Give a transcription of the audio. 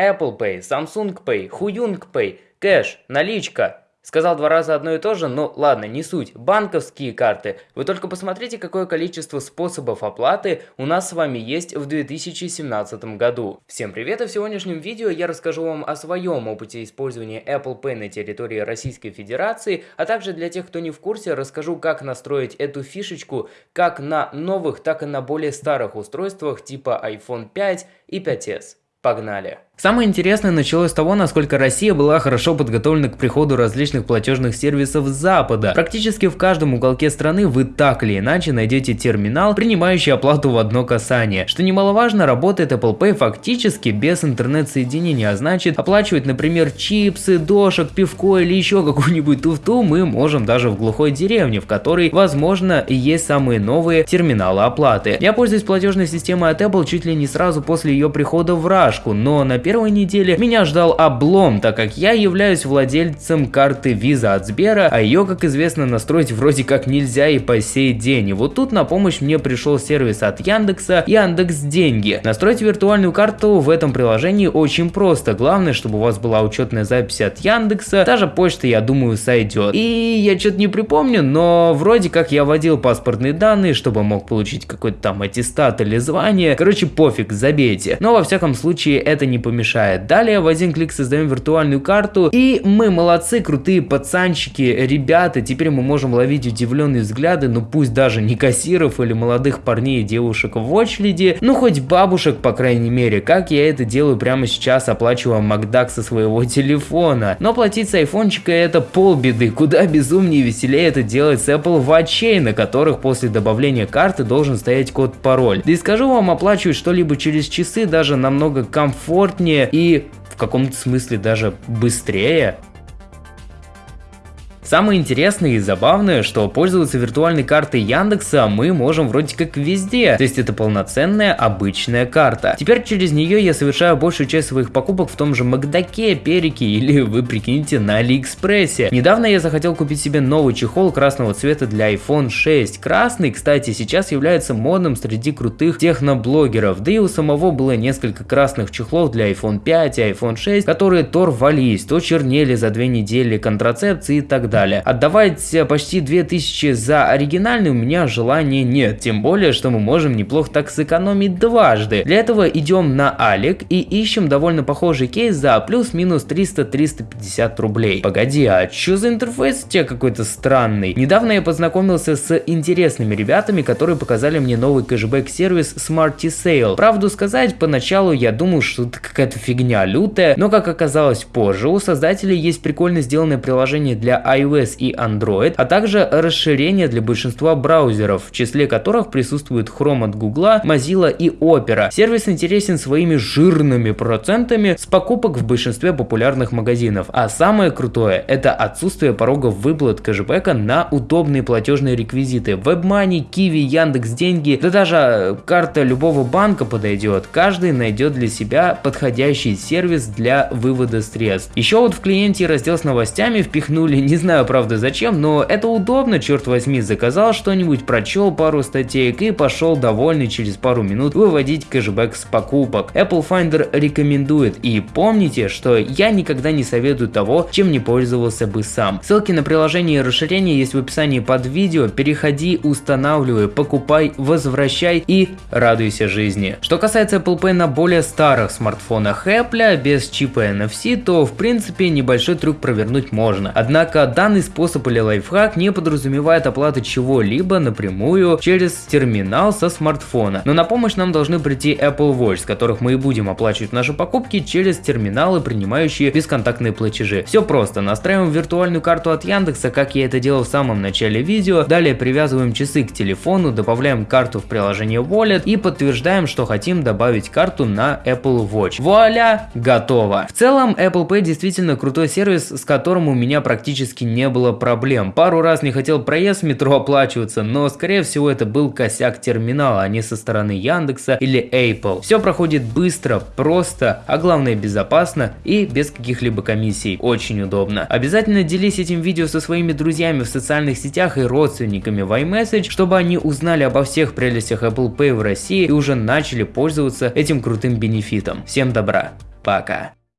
Apple Pay, Samsung Pay, Huyung Pay, кэш, наличка. Сказал два раза одно и то же, но ладно, не суть. Банковские карты. Вы только посмотрите, какое количество способов оплаты у нас с вами есть в 2017 году. Всем привет, и в сегодняшнем видео я расскажу вам о своем опыте использования Apple Pay на территории Российской Федерации, а также для тех, кто не в курсе, расскажу, как настроить эту фишечку как на новых, так и на более старых устройствах типа iPhone 5 и 5s. Погнали! Самое интересное началось с того, насколько Россия была хорошо подготовлена к приходу различных платежных сервисов Запада. Практически в каждом уголке страны вы так или иначе найдете терминал, принимающий оплату в одно касание. Что немаловажно, работает Apple Pay фактически без интернет-соединения, а значит оплачивать, например, чипсы, дошек, пивко или еще какую-нибудь туфту мы можем даже в глухой деревне, в которой, возможно, есть самые новые терминалы оплаты. Я пользуюсь платежной системой от Apple чуть ли не сразу после ее прихода в Рашку, но на первой неделе меня ждал облом, так как я являюсь владельцем карты Visa от Сбера, а ее, как известно, настроить вроде как нельзя и по сей день. И вот тут на помощь мне пришел сервис от Яндекса Яндекс Деньги. Настроить виртуальную карту в этом приложении очень просто. Главное, чтобы у вас была учетная запись от Яндекса, даже почта, я думаю, сойдет. И я что-то не припомню, но вроде как я вводил паспортные данные, чтобы мог получить какой-то там аттестат или звание. Короче, пофиг, забейте. Но во всяком случае это не помешает мешает. Далее в один клик создаем виртуальную карту и мы молодцы, крутые пацанчики, ребята, теперь мы можем ловить удивленные взгляды, ну пусть даже не кассиров или молодых парней и девушек в очереди, ну хоть бабушек по крайней мере, как я это делаю прямо сейчас, оплачивая Макдак со своего телефона. Но платить с айфончика это полбеды, куда безумнее и веселее это делать с Apple Watch, на которых после добавления карты должен стоять код-пароль. Да и скажу вам, оплачивать что-либо через часы даже намного комфортнее удобнее и в каком-то смысле даже быстрее. Самое интересное и забавное, что пользоваться виртуальной картой Яндекса мы можем вроде как везде, то есть это полноценная обычная карта. Теперь через нее я совершаю большую часть своих покупок в том же Макдаке, Перике или вы прикиньте на Алиэкспрессе. Недавно я захотел купить себе новый чехол красного цвета для iPhone 6. Красный, кстати, сейчас является модным среди крутых техноблогеров, да и у самого было несколько красных чехлов для iPhone 5 и iPhone 6, которые то рвались, то чернели за две недели контрацепции и так далее далее. Отдавать почти 2000 за оригинальный у меня желания нет, тем более, что мы можем неплохо так сэкономить дважды. Для этого идем на Алик и ищем довольно похожий кейс за плюс-минус 300-350 рублей. Погоди, а что за интерфейс у тебя какой-то странный? Недавно я познакомился с интересными ребятами, которые показали мне новый кэшбэк-сервис Smarty Sale. Правду сказать, поначалу я думал, что это какая-то фигня лютая, но как оказалось позже, у создателей есть прикольно сделанное приложение для iOS iOS и Android, а также расширение для большинства браузеров, в числе которых присутствует Chrome от Google, Mozilla и Opera. Сервис интересен своими жирными процентами с покупок в большинстве популярных магазинов. А самое крутое это отсутствие порогов выплат кэшбэка на удобные платежные реквизиты. WebMoney, Kiwi, Яндекс Деньги, да даже карта любого банка подойдет. Каждый найдет для себя подходящий сервис для вывода средств. Еще вот в клиенте раздел с новостями впихнули, не знаю, знаю, правда, зачем, но это удобно, черт возьми, заказал что-нибудь, прочел пару статеек и пошел довольный через пару минут выводить кэшбэк с покупок. Apple Finder рекомендует, и помните, что я никогда не советую того, чем не пользовался бы сам. Ссылки на приложение и расширение есть в описании под видео, переходи, устанавливай, покупай, возвращай и радуйся жизни. Что касается Apple Pay на более старых смартфонах Apple без чипа NFC, то в принципе небольшой трюк провернуть можно. Однако Данный способ или лайфхак не подразумевает оплату чего-либо напрямую через терминал со смартфона. Но на помощь нам должны прийти Apple Watch, с которых мы и будем оплачивать наши покупки через терминалы, принимающие бесконтактные платежи. Все просто, настраиваем виртуальную карту от Яндекса, как я это делал в самом начале видео, далее привязываем часы к телефону, добавляем карту в приложение Wallet и подтверждаем, что хотим добавить карту на Apple Watch. Вуаля, готово! В целом Apple Pay действительно крутой сервис, с которым у меня практически не было проблем. Пару раз не хотел проезд в метро оплачиваться, но скорее всего это был косяк терминала, а не со стороны Яндекса или Apple. Все проходит быстро, просто, а главное безопасно и без каких-либо комиссий. Очень удобно. Обязательно делись этим видео со своими друзьями в социальных сетях и родственниками в iMessage, чтобы они узнали обо всех прелестях Apple Pay в России и уже начали пользоваться этим крутым бенефитом. Всем добра! Пока.